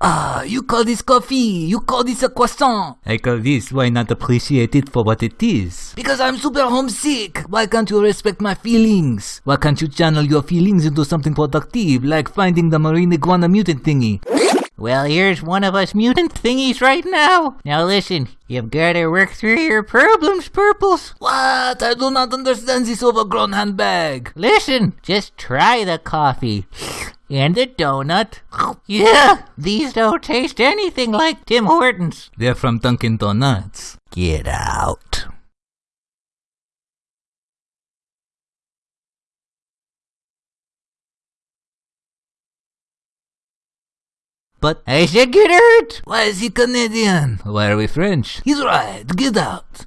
Ah, you call this coffee, you call this a croissant. I call this why not appreciate it for what it is. Because I'm super homesick. Why can't you respect my feelings? Why can't you channel your feelings into something productive, like finding the marine iguana mutant thingy? Well, here's one of us mutant thingies right now. Now listen, you've gotta work through your problems, Purples. What? I do not understand this overgrown handbag. Listen, just try the coffee. And the donut. Yeah, these don't taste anything like Tim Hortons. They're from Dunkin' Donuts. Get out. But I said get hurt. Why is he Canadian? why are we French? He's right. Get out.